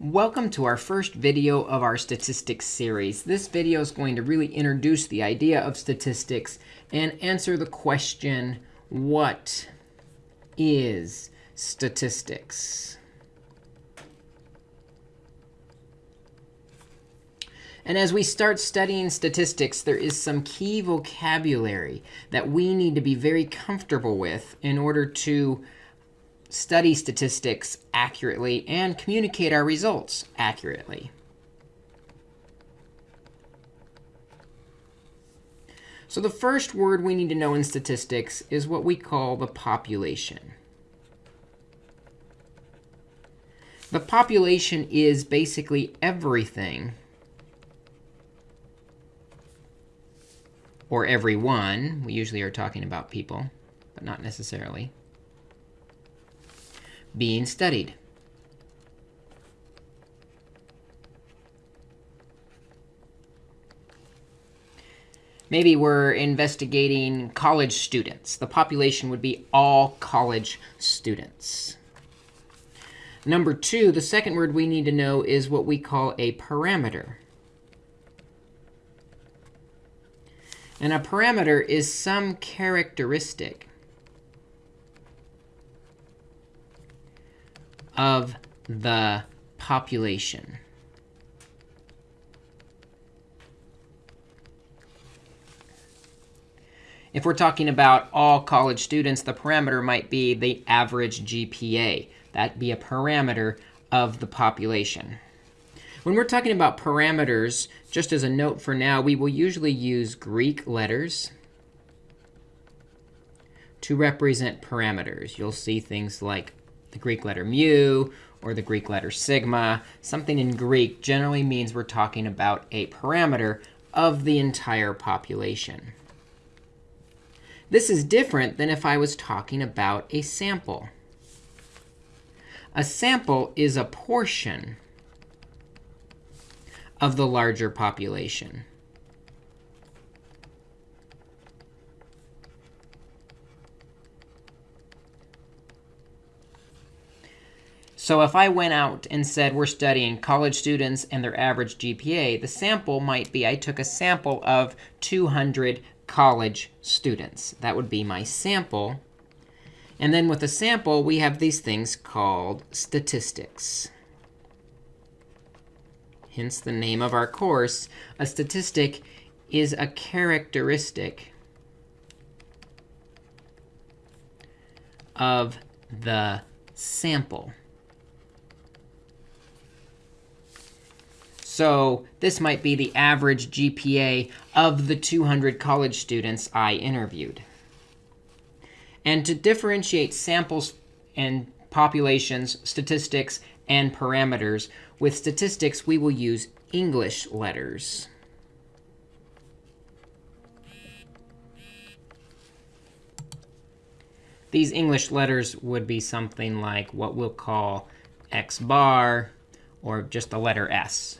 Welcome to our first video of our statistics series. This video is going to really introduce the idea of statistics and answer the question, what is statistics? And as we start studying statistics, there is some key vocabulary that we need to be very comfortable with in order to study statistics accurately and communicate our results accurately. So the first word we need to know in statistics is what we call the population. The population is basically everything, or everyone. We usually are talking about people, but not necessarily being studied. Maybe we're investigating college students. The population would be all college students. Number two, the second word we need to know is what we call a parameter. And a parameter is some characteristic of the population. If we're talking about all college students, the parameter might be the average GPA. That'd be a parameter of the population. When we're talking about parameters, just as a note for now, we will usually use Greek letters to represent parameters. You'll see things like the Greek letter mu or the Greek letter sigma. Something in Greek generally means we're talking about a parameter of the entire population. This is different than if I was talking about a sample. A sample is a portion of the larger population. So if I went out and said we're studying college students and their average GPA, the sample might be I took a sample of 200 college students. That would be my sample. And then with a sample, we have these things called statistics. Hence the name of our course. A statistic is a characteristic of the sample. So this might be the average GPA of the 200 college students I interviewed. And to differentiate samples and populations, statistics, and parameters, with statistics, we will use English letters. These English letters would be something like what we'll call x bar, or just the letter s.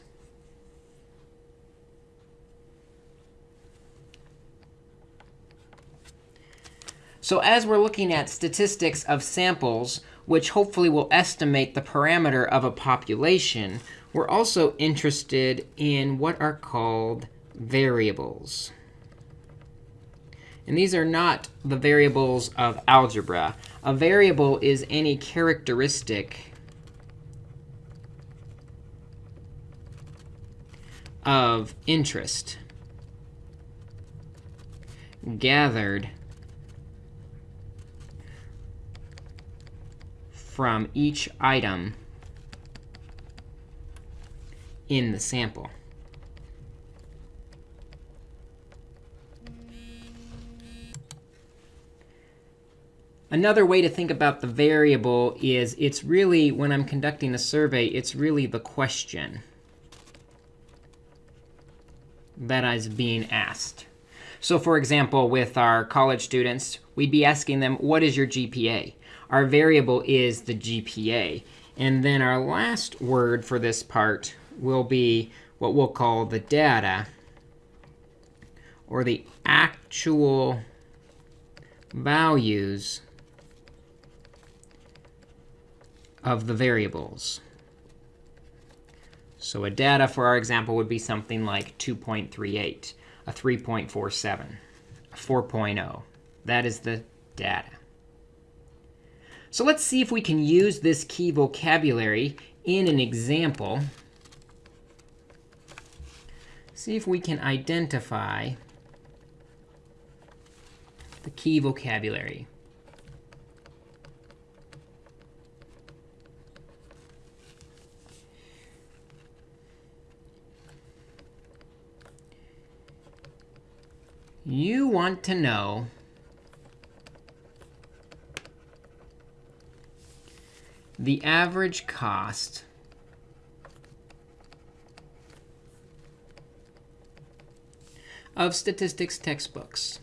So as we're looking at statistics of samples, which hopefully will estimate the parameter of a population, we're also interested in what are called variables. And these are not the variables of algebra. A variable is any characteristic of interest gathered from each item in the sample. Another way to think about the variable is it's really, when I'm conducting a survey, it's really the question that is being asked. So for example, with our college students, we'd be asking them, what is your GPA? Our variable is the GPA. And then our last word for this part will be what we'll call the data, or the actual values of the variables. So a data for our example would be something like 2.38, a 3.47, a 4.0. That is the data. So let's see if we can use this key vocabulary in an example. See if we can identify the key vocabulary. You want to know the average cost of statistics textbooks.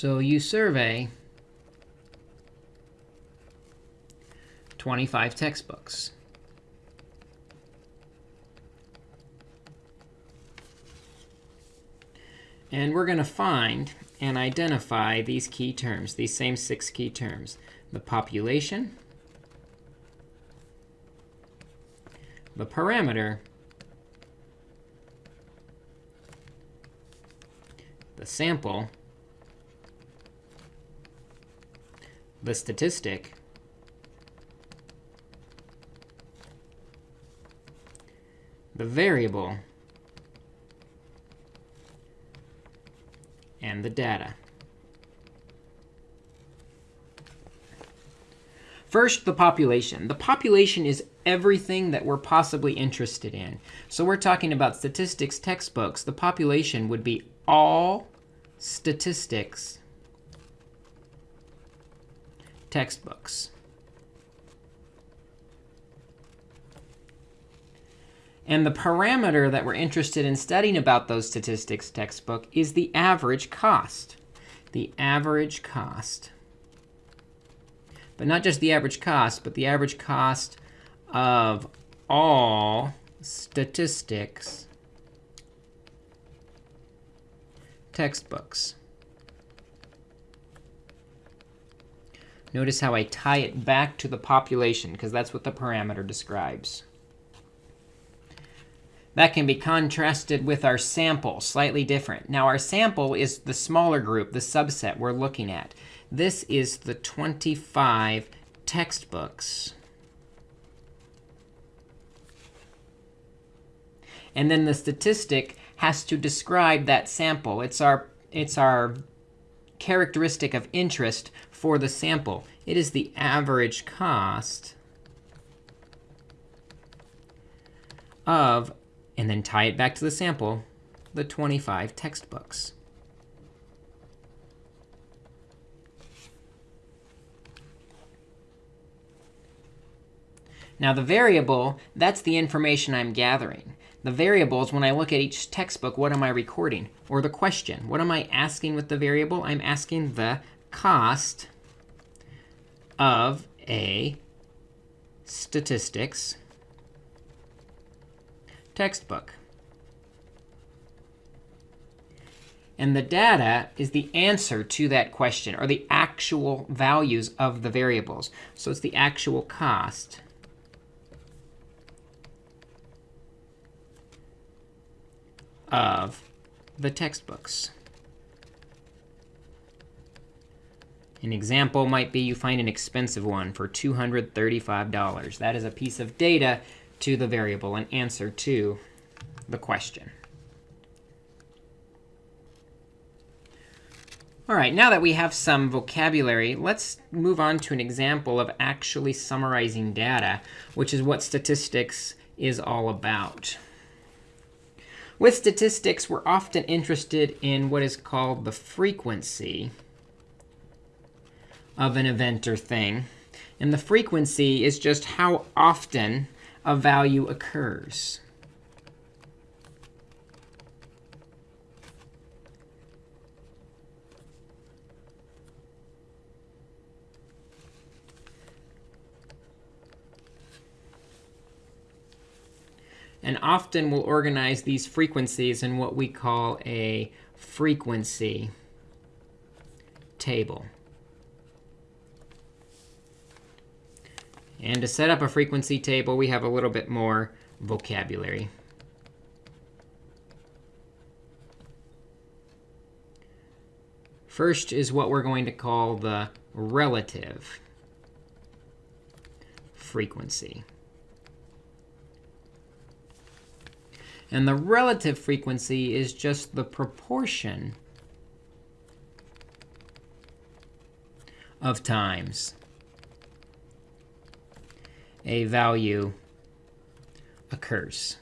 So you survey 25 textbooks. And we're going to find and identify these key terms, these same six key terms. The population, the parameter, the sample, the statistic, the variable, and the data. First, the population. The population is everything that we're possibly interested in. So we're talking about statistics textbooks. The population would be all statistics textbooks. And the parameter that we're interested in studying about those statistics textbook is the average cost. The average cost. But not just the average cost, but the average cost of all statistics textbooks. Notice how I tie it back to the population, because that's what the parameter describes. That can be contrasted with our sample, slightly different. Now, our sample is the smaller group, the subset we're looking at. This is the 25 textbooks. And then the statistic has to describe that sample. It's our, it's our characteristic of interest for the sample. It is the average cost of and then tie it back to the sample, the 25 textbooks. Now the variable, that's the information I'm gathering. The variables, when I look at each textbook, what am I recording? Or the question, what am I asking with the variable? I'm asking the cost of a statistics textbook. And the data is the answer to that question, or the actual values of the variables. So it's the actual cost of the textbooks. An example might be you find an expensive one for $235. That is a piece of data to the variable, an answer to the question. All right, now that we have some vocabulary, let's move on to an example of actually summarizing data, which is what statistics is all about. With statistics, we're often interested in what is called the frequency of an event or thing. And the frequency is just how often a value occurs. And often we'll organize these frequencies in what we call a frequency table. And to set up a frequency table, we have a little bit more vocabulary. First is what we're going to call the relative frequency. And the relative frequency is just the proportion of times a value occurs.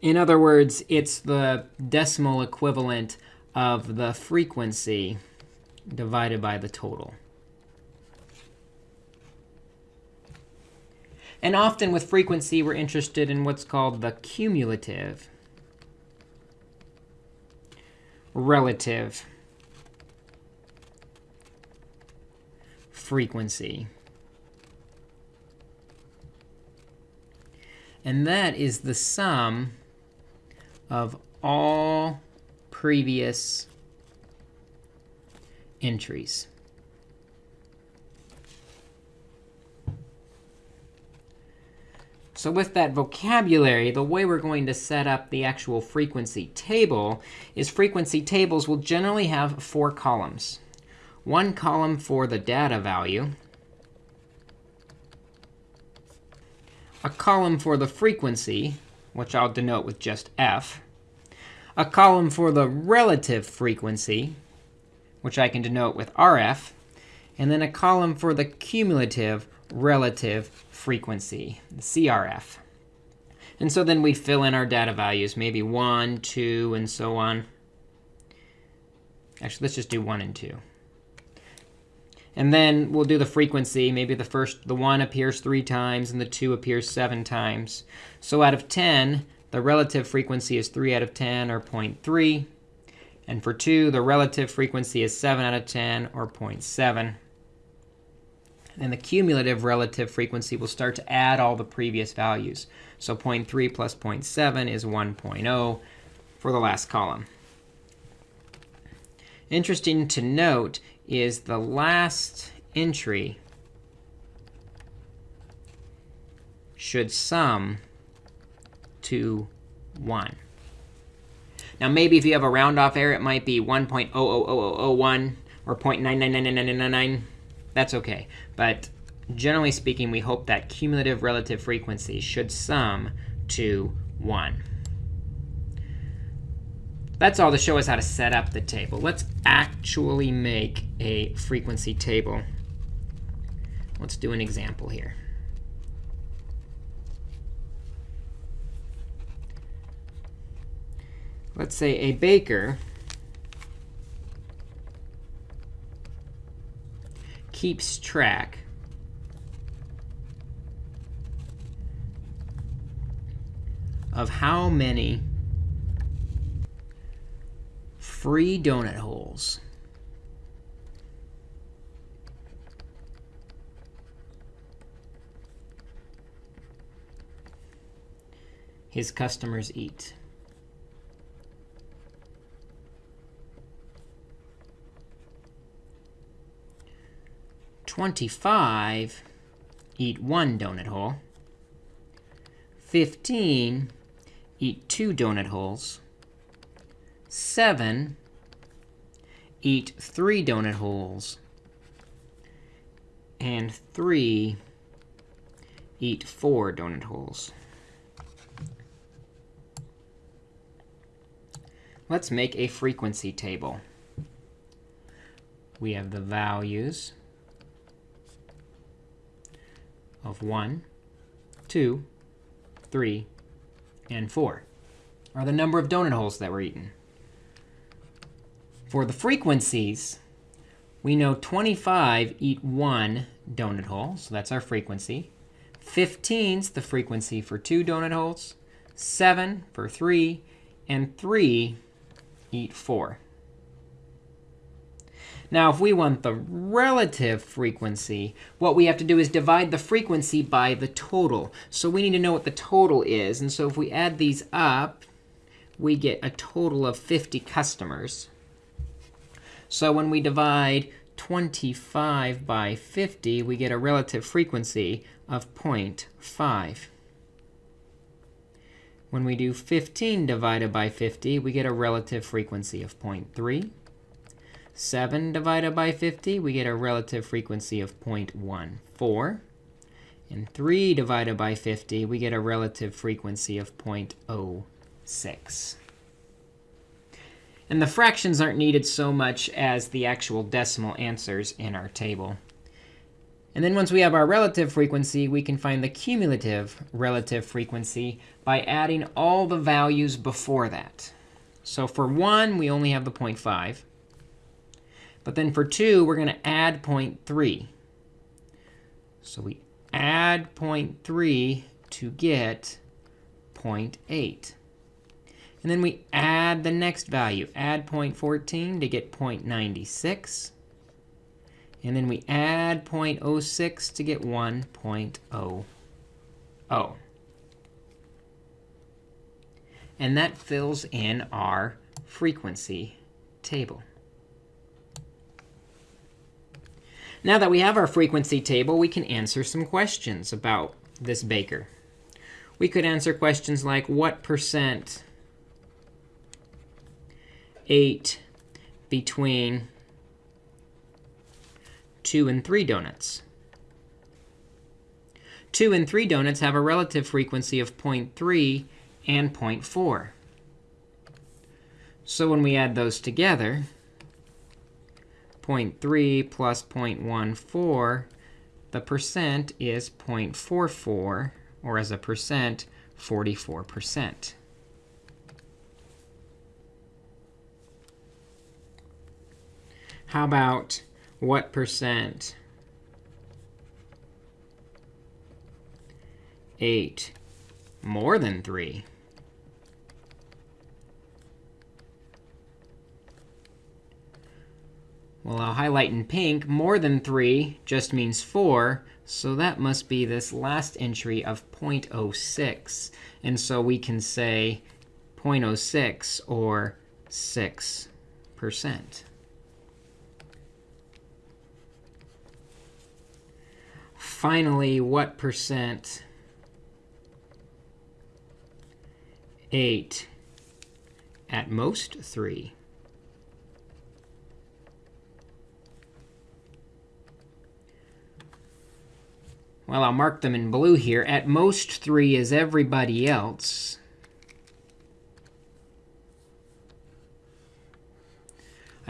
In other words, it's the decimal equivalent of the frequency divided by the total. And often with frequency, we're interested in what's called the cumulative relative frequency. And that is the sum of all previous entries. So with that vocabulary, the way we're going to set up the actual frequency table is frequency tables will generally have four columns. One column for the data value, a column for the frequency, which I'll denote with just f, a column for the relative frequency, which I can denote with rf, and then a column for the cumulative relative frequency, the CRF. And so then we fill in our data values, maybe 1, 2, and so on. Actually, let's just do 1 and 2. And then we'll do the frequency. Maybe the first, the 1 appears 3 times, and the 2 appears 7 times. So out of 10, the relative frequency is 3 out of 10, or 0.3. And for 2, the relative frequency is 7 out of 10, or 0.7. And the cumulative relative frequency will start to add all the previous values. So 0.3 plus 0.7 is 1.0 for the last column. Interesting to note is the last entry should sum to 1. Now, maybe if you have a round off error, it might be 1.000001 or 0.9999999. That's OK. But generally speaking, we hope that cumulative relative frequency should sum to 1. That's all to show us how to set up the table. Let's actually make a frequency table. Let's do an example here. Let's say a baker keeps track of how many free donut holes his customers eat. 25 eat one donut hole. 15 eat two donut holes. 7 eat three donut holes. And 3 eat four donut holes. Let's make a frequency table. We have the values of 1, 2, 3, and 4 are the number of donut holes that were eaten. For the frequencies, we know 25 eat one donut hole, so that's our frequency. 15's the frequency for two donut holes, 7 for 3, and 3 eat 4. Now, if we want the relative frequency, what we have to do is divide the frequency by the total. So we need to know what the total is. And so if we add these up, we get a total of 50 customers. So when we divide 25 by 50, we get a relative frequency of 0.5. When we do 15 divided by 50, we get a relative frequency of 0.3. 7 divided by 50, we get a relative frequency of 0.14. And 3 divided by 50, we get a relative frequency of 0.06. And the fractions aren't needed so much as the actual decimal answers in our table. And then once we have our relative frequency, we can find the cumulative relative frequency by adding all the values before that. So for 1, we only have the 0.5. But then for 2, we're going to add 0.3. So we add 0.3 to get 0.8. And then we add the next value, add 0.14 to get 0.96. And then we add 0.06 to get 1.00. And that fills in our frequency table. Now that we have our frequency table, we can answer some questions about this baker. We could answer questions like, what percent ate between 2 and 3 donuts? 2 and 3 donuts have a relative frequency of 0.3 and 0.4. So when we add those together, 0.3 plus 0.14, the percent is 0.44, or as a percent, 44%. How about what percent ate more than 3? Well, I'll highlight in pink. More than 3 just means 4. So that must be this last entry of 0.06. And so we can say 0.06 or 6%. Finally, what percent ate at most 3? Well, I'll mark them in blue here. At most 3 is everybody else.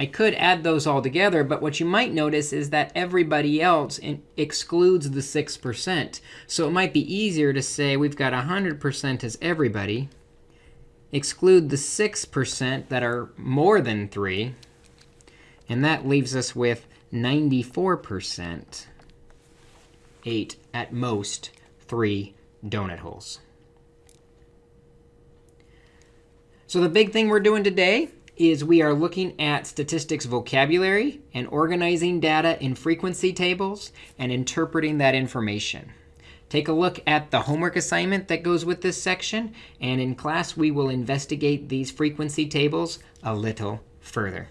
I could add those all together, but what you might notice is that everybody else excludes the 6%. So it might be easier to say we've got 100% as everybody, exclude the 6% that are more than 3, and that leaves us with 94%. ate at most 3 donut holes. So the big thing we're doing today is we are looking at statistics vocabulary and organizing data in frequency tables and interpreting that information. Take a look at the homework assignment that goes with this section. And in class, we will investigate these frequency tables a little further.